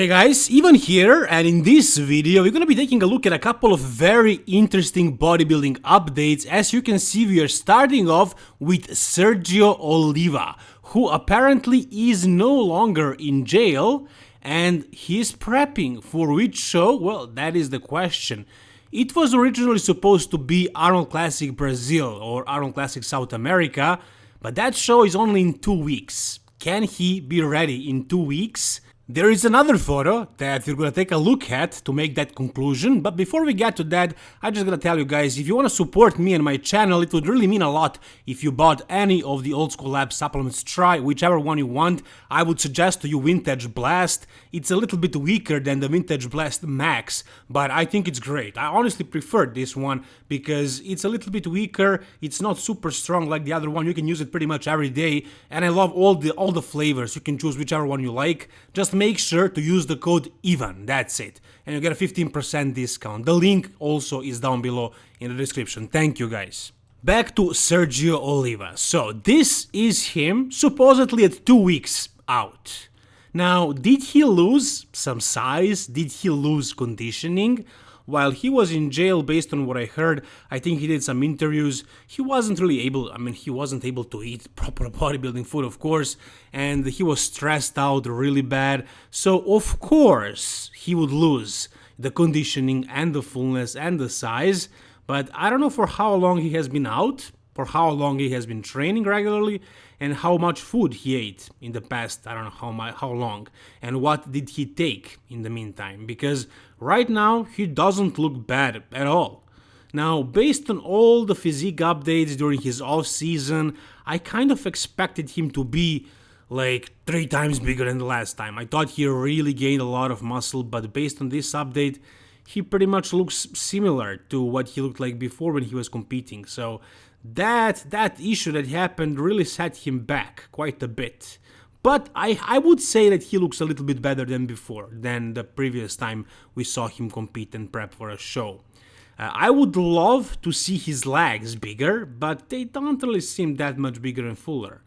Hey guys, Ivan here and in this video we're gonna be taking a look at a couple of very interesting bodybuilding updates. As you can see we are starting off with Sergio Oliva, who apparently is no longer in jail and he's prepping for which show? Well, that is the question. It was originally supposed to be Arnold Classic Brazil or Arnold Classic South America, but that show is only in two weeks. Can he be ready in two weeks? There is another photo that we're gonna take a look at to make that conclusion, but before we get to that, I just gotta tell you guys, if you wanna support me and my channel, it would really mean a lot if you bought any of the Old School Lab supplements, try whichever one you want. I would suggest to you Vintage Blast, it's a little bit weaker than the Vintage Blast Max, but I think it's great. I honestly prefer this one because it's a little bit weaker, it's not super strong like the other one, you can use it pretty much every day, and I love all the all the flavors, you can choose whichever one you like, just make sure to use the code IVAN, that's it, and you get a 15% discount. The link also is down below in the description. Thank you guys. Back to Sergio Oliva. So this is him, supposedly at two weeks out. Now, did he lose some size? Did he lose conditioning? While he was in jail, based on what I heard, I think he did some interviews. He wasn't really able, I mean, he wasn't able to eat proper bodybuilding food, of course, and he was stressed out really bad. So, of course, he would lose the conditioning and the fullness and the size. But I don't know for how long he has been out, for how long he has been training regularly, and how much food he ate in the past I don't know how how long and what did he take in the meantime because right now he doesn't look bad at all. Now, based on all the physique updates during his off season, I kind of expected him to be like three times bigger than the last time. I thought he really gained a lot of muscle, but based on this update, he pretty much looks similar to what he looked like before when he was competing. So that that issue that happened really set him back quite a bit. But I, I would say that he looks a little bit better than before, than the previous time we saw him compete and prep for a show. Uh, I would love to see his legs bigger, but they don't really seem that much bigger and fuller.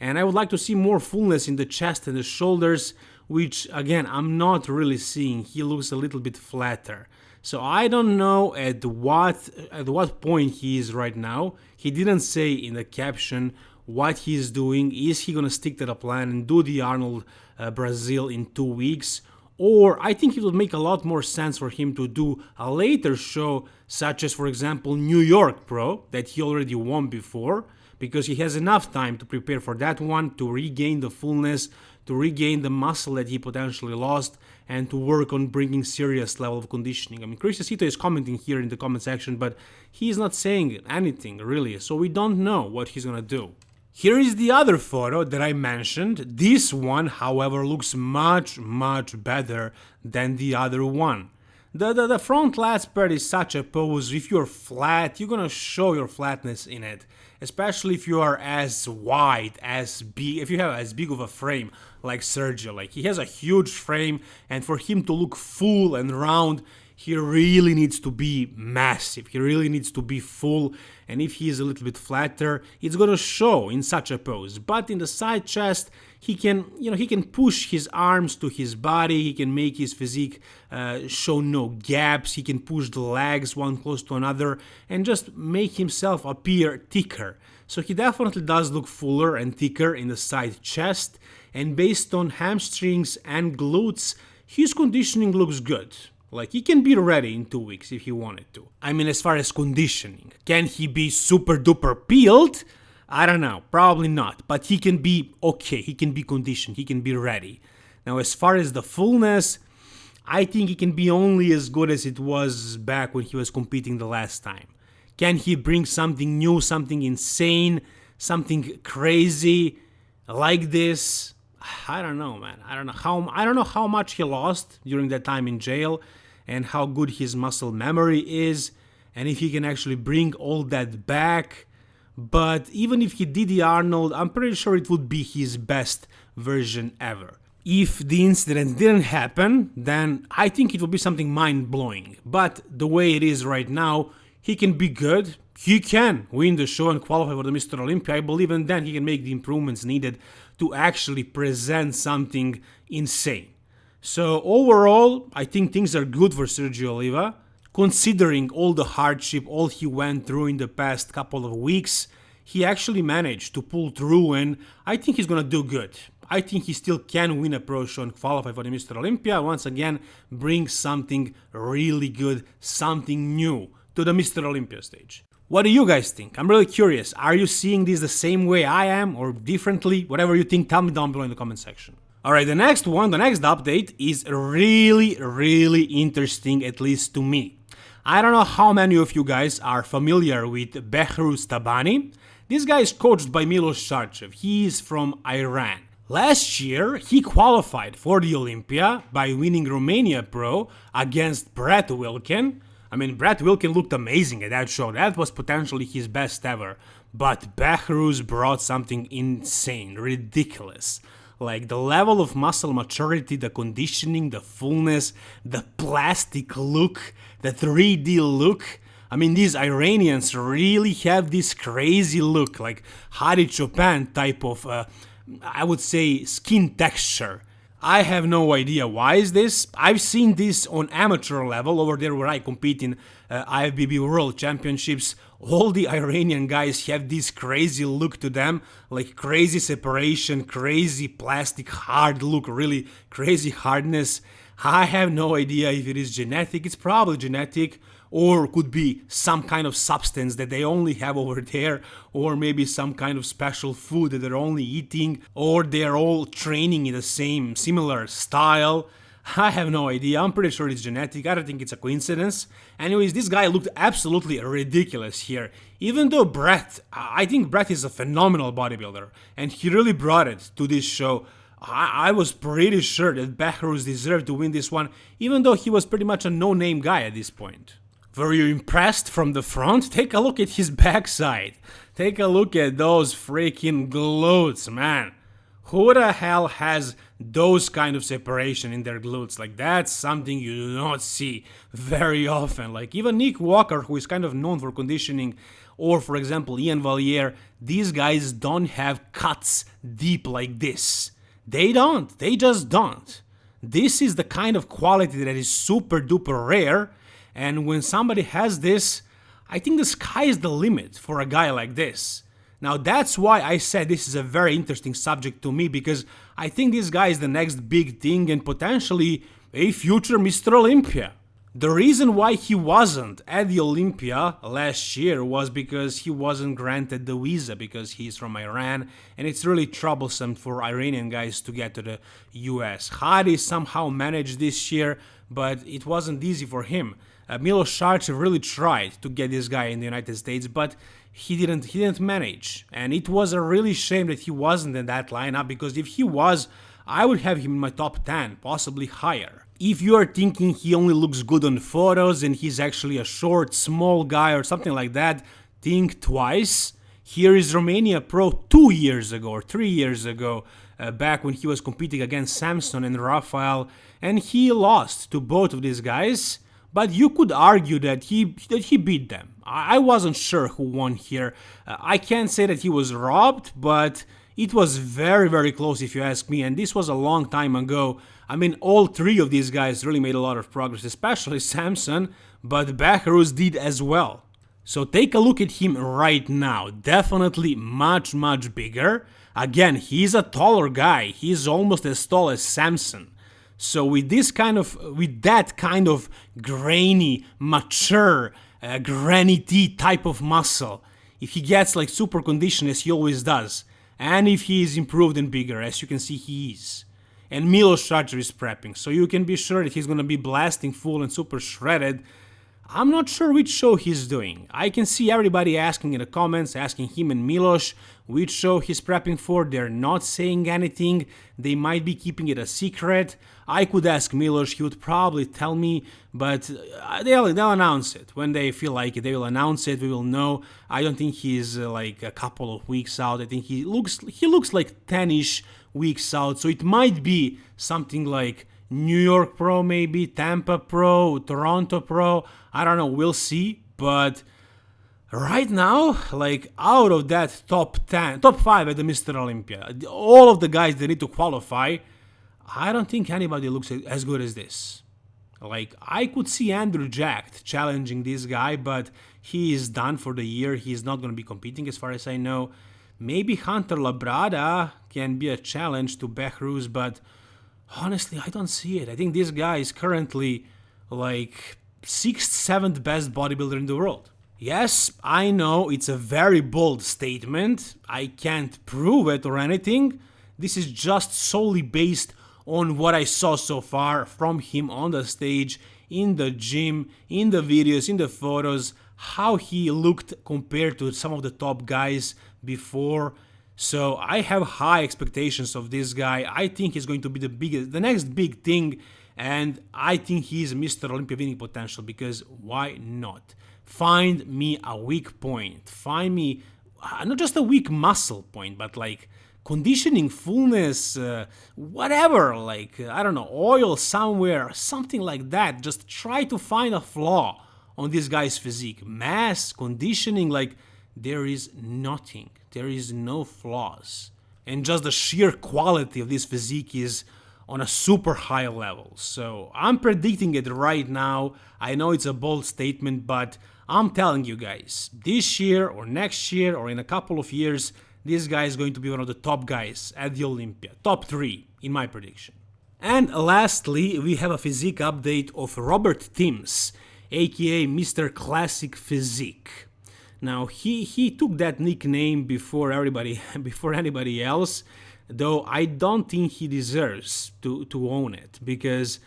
And I would like to see more fullness in the chest and the shoulders, which again, I'm not really seeing. He looks a little bit flatter. So I don't know at what at what point he is right now. He didn't say in the caption what he's doing. Is he gonna stick to the plan and do the Arnold uh, Brazil in two weeks? Or I think it would make a lot more sense for him to do a later show, such as, for example, New York Pro, that he already won before, because he has enough time to prepare for that one, to regain the fullness, to regain the muscle that he potentially lost, and to work on bringing serious level of conditioning. I mean, Chris Aceto is commenting here in the comment section, but he's not saying anything really, so we don't know what he's gonna do. Here is the other photo that I mentioned. This one, however, looks much, much better than the other one. The, the, the front lat spread is such a pose, if you're flat, you're gonna show your flatness in it. Especially if you are as wide, as big, if you have as big of a frame like Sergio. Like, he has a huge frame, and for him to look full and round, he really needs to be massive, he really needs to be full, and if he is a little bit flatter, it's gonna show in such a pose. But in the side chest, he can, you know, he can push his arms to his body, he can make his physique uh, show no gaps, he can push the legs one close to another, and just make himself appear thicker. So he definitely does look fuller and thicker in the side chest, and based on hamstrings and glutes, his conditioning looks good. Like, he can be ready in two weeks if he wanted to. I mean, as far as conditioning, can he be super duper peeled? I don't know, probably not, but he can be okay, he can be conditioned, he can be ready. Now, as far as the fullness, I think he can be only as good as it was back when he was competing the last time. Can he bring something new, something insane, something crazy like this? I don't know, man. I don't know how I don't know how much he lost during that time in jail and how good his muscle memory is and if he can actually bring all that back. But even if he did the Arnold, I'm pretty sure it would be his best version ever. If the incident didn't happen, then I think it would be something mind-blowing. But the way it is right now, he can be good, he can win the show and qualify for the Mr. Olympia, I believe, and then he can make the improvements needed to actually present something insane. So overall, I think things are good for Sergio Oliva, considering all the hardship, all he went through in the past couple of weeks. He actually managed to pull through, and I think he's gonna do good. I think he still can win a pro show and qualify for the Mr. Olympia. Once again, bring something really good, something new to the Mr. Olympia stage. What do you guys think? I'm really curious. Are you seeing this the same way I am or differently? Whatever you think, tell me down below in the comment section. Alright, the next one, the next update is really, really interesting, at least to me. I don't know how many of you guys are familiar with Behruz Tabani. This guy is coached by Milos Sarcev. He is from Iran. Last year, he qualified for the Olympia by winning Romania Pro against Brett Wilkin. I mean, Brett Wilkin looked amazing at that show. That was potentially his best ever. But Behruz brought something insane, ridiculous. Like the level of muscle maturity, the conditioning, the fullness, the plastic look, the 3D look. I mean, these Iranians really have this crazy look, like Hadi Choopan type of uh, I would say skin texture. I have no idea why is this. I've seen this on amateur level over there where I compete in uh, IFBB World Championships. All the Iranian guys have this crazy look to them, like crazy separation, crazy plastic hard look, really crazy hardness. I have no idea if it is genetic, it's probably genetic, or could be some kind of substance that they only have over there, or maybe some kind of special food that they're only eating, or they're all training in the same similar style. I have no idea, I'm pretty sure it's genetic, I don't think it's a coincidence. Anyways, this guy looked absolutely ridiculous here. Even though Brett, I think Brett is a phenomenal bodybuilder, and he really brought it to this show. I, I was pretty sure that Behruz deserved to win this one, even though he was pretty much a no-name guy at this point. Were you impressed from the front? Take a look at his backside. Take a look at those freaking glutes, man. Who the hell has those kind of separation in their glutes? Like that's something you do not see very often. Like even Nick Walker, who is kind of known for conditioning, or for example Iain Valliere, these guys don't have cuts deep like this. They don't. They just don't. This is the kind of quality that is super duper rare, and when somebody has this, I think the sky is the limit for a guy like this. Now that's why I said this is a very interesting subject to me because I think this guy is the next big thing and potentially a future Mr. Olympia. The reason why he wasn't at the Olympia last year was because he wasn't granted the visa because he's from Iran and it's really troublesome for Iranian guys to get to the US. Hadi somehow managed this year, but it wasn't easy for him. Uh, Milos really tried to get this guy in the United States, but he didn't he didn't manage. And it was a really shame that he wasn't in that lineup because if he was, I would have him in my top 10, possibly higher. If you are thinking he only looks good on photos and he's actually a short, small guy or something like that, think twice. Here is Romania Pro two years ago or three years ago, uh, back when he was competing against Samson and Rafael, and he lost to both of these guys. But you could argue that he that he beat them. I wasn't sure who won here. Uh, I can't say that he was robbed, but it was very very close if you ask me, and this was a long time ago. I mean, all three of these guys really made a lot of progress, especially Samson, but Behruz did as well. So take a look at him right now, definitely much much bigger. Again, he's a taller guy, he's almost as tall as Samson. So with this kind of, with that kind of grainy, mature, uh, granity type of muscle, if he gets like super conditioned as he always does, and if he is improved and bigger, as you can see he is, and Milos Sarcev is prepping, so you can be sure that he's gonna be blasting full and super shredded. I'm not sure which show he's doing. I can see everybody asking in the comments, asking him and Milos which show he's prepping for. They're not saying anything. They might be keeping it a secret. I could ask Milos, he would probably tell me, but uh, they'll, they'll announce it. When they feel like it, they will announce it, we will know. I don't think he's uh, like a couple of weeks out. I think he looks he looks like 10ish weeks out. So it might be something like New York Pro maybe, Tampa Pro, Toronto Pro. I don't know, we'll see, but right now, like out of that top 10, top 5 at the Mr. Olympia, all of the guys that need to qualify, I don't think anybody looks as good as this. Like, I could see Andrew Jack challenging this guy, but he is done for the year. He's not going to be competing as far as I know. Maybe Hunter Labrada can be a challenge to Behruz, but honestly, I don't see it. I think this guy is currently like sixth, seventh best bodybuilder in the world. Yes, I know it's a very bold statement. I can't prove it or anything. This is just solely based on what I saw so far from him on the stage, in the gym, in the videos, in the photos, how he looked compared to some of the top guys before. So I have high expectations of this guy. I think he's going to be the biggest, the next big thing, and I think he's Mr. Olympia winning potential because why not? Find me a weak point. Find me uh, not just a weak muscle point, but like conditioning, fullness, uh, whatever, like, I don't know, oil somewhere, something like that. Just try to find a flaw on this guy's physique. Mass, conditioning, like, there is nothing. There is no flaws. And just the sheer quality of this physique is on a super high level. So I'm predicting it right now. I know it's a bold statement, but I'm telling you guys, this year or next year or in a couple of years, this guy is going to be one of the top guys at the Olympia. Top 3, in my prediction. And lastly, we have a physique update of Robert Timms, aka Mr. Classic Physique. Now he he took that nickname before everybody before anybody else, though I don't think he deserves to to own it because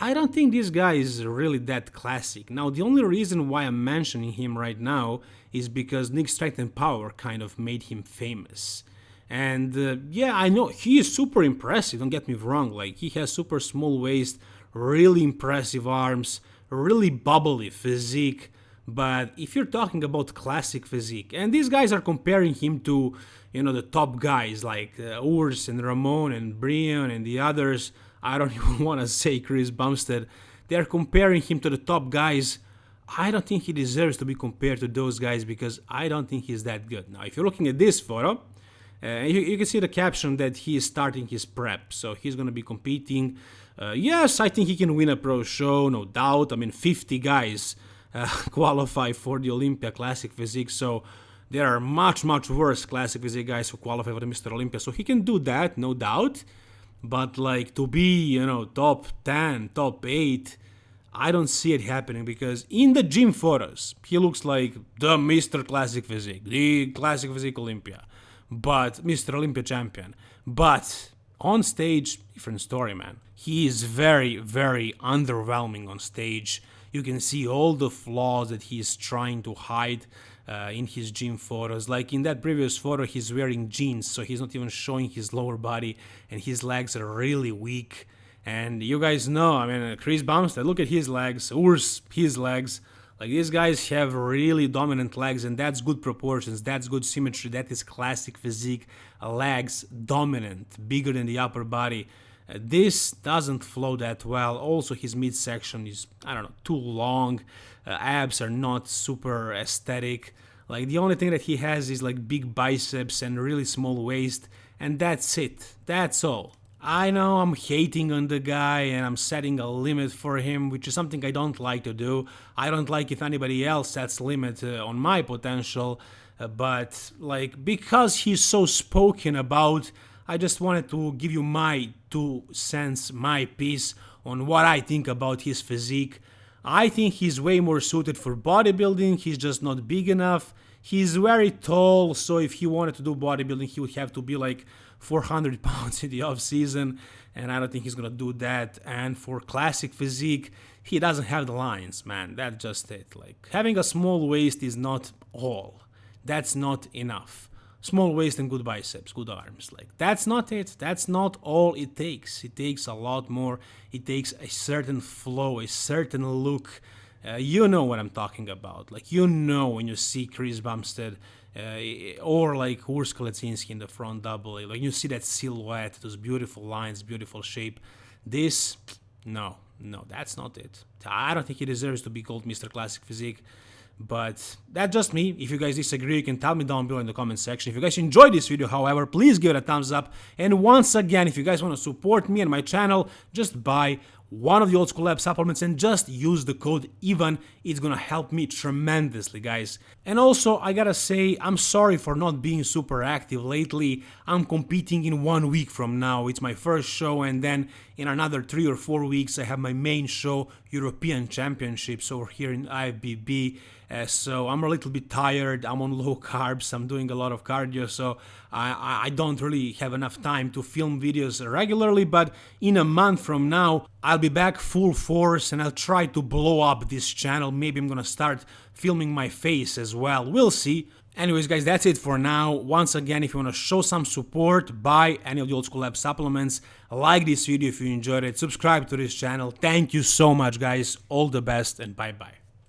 I don't think this guy is really that classic. Now, the only reason why I'm mentioning him right now is because Nick Strength and Power kind of made him famous. And uh, yeah, I know he is super impressive, don't get me wrong. Like, he has super small waist, really impressive arms, really bubbly physique. But if you're talking about classic physique, and these guys are comparing him to, you know, the top guys like uh, Urs and Ramon and Brian and the others, I don't even want to say Chris Bumstead. They're comparing him to the top guys. I don't think he deserves to be compared to those guys because I don't think he's that good. Now, if you're looking at this photo, uh, you, you, can see the caption that he is starting his prep, so he's going to be competing. Uh, yes, I think he can win a pro show, no doubt. I mean, 50 guys uh, qualify for the Olympia Classic Physique, so there are much, much worse Classic Physique guys who qualify for the Mr. Olympia, so he can do that, no doubt. But like to be, you know, top 10, top 8, I don't see it happening because in the gym photos, he looks like the Mr. Classic Physique, the Classic Physique Olympia, but Mr. Olympia champion. But on stage, different story, man. He is very, very underwhelming on stage. You can see all the flaws that he is trying to hide uh, in his gym photos. Like in that previous photo, he's wearing jeans, so he's not even showing his lower body, and his legs are really weak. And you guys know, I mean, Chris Bumstead, look at his legs, Urs, his legs. Like these guys have really dominant legs, and that's good proportions, that's good symmetry, that is classic physique. Legs dominant, bigger than the upper body. This doesn't flow that well. Also, his midsection is, I don't know, too long. Uh, abs are not super aesthetic. Like, the only thing that he has is like big biceps and really small waist, and that's it. That's all. I know I'm hating on the guy and I'm setting a limit for him, which is something I don't like to do. I don't like if anybody else sets limit uh, on my potential, uh, but like because he's so spoken about, I just wanted to give you my two cents, my piece on what I think about his physique. I think he's way more suited for bodybuilding, he's just not big enough. He's very tall, so if he wanted to do bodybuilding, he would have to be like 400 pounds in the off season, and I don't think he's gonna do that. And for classic physique, he doesn't have the lines, man. That's just it. Like having a small waist is not all. That's not enough small waist and good biceps, good arms. Like that's not it. That's not all it takes. It takes a lot more. It takes a certain flow, a certain look. Uh, you know what I'm talking about. Like you know when you see Chris Bumstead uh, or like Urs Kalecinski in the front double, like you see that silhouette, those beautiful lines, beautiful shape. This, no, no, that's not it. I don't think he deserves to be called Mr. Classic Physique but that's just me. If you guys disagree, you can tell me down below in the comment section. If you guys enjoyed this video, however, please give it a thumbs up. And once again, if you guys want to support me and my channel, just buy one of the old school lab supplements and just use the code IVAN. It's gonna help me tremendously, guys. And also, I gotta say, I'm sorry for not being super active lately. I'm competing in one week from now. It's my first show, and then in another three or four weeks, I have my main show, European Championships, over here in IFBB. Uh, so I'm a little bit tired. I'm on low carbs. I'm doing a lot of cardio, so I, I don't really have enough time to film videos regularly. But in a month from now, I'll be back full force and I'll try to blow up this channel. Maybe I'm gonna start filming my face as well. We'll see. Anyways, guys, that's it for now. Once again, if you want to show some support, buy any of the Old School Lab supplements. Like this video if you enjoyed it. Subscribe to this channel. Thank you so much, guys. All the best and bye-bye.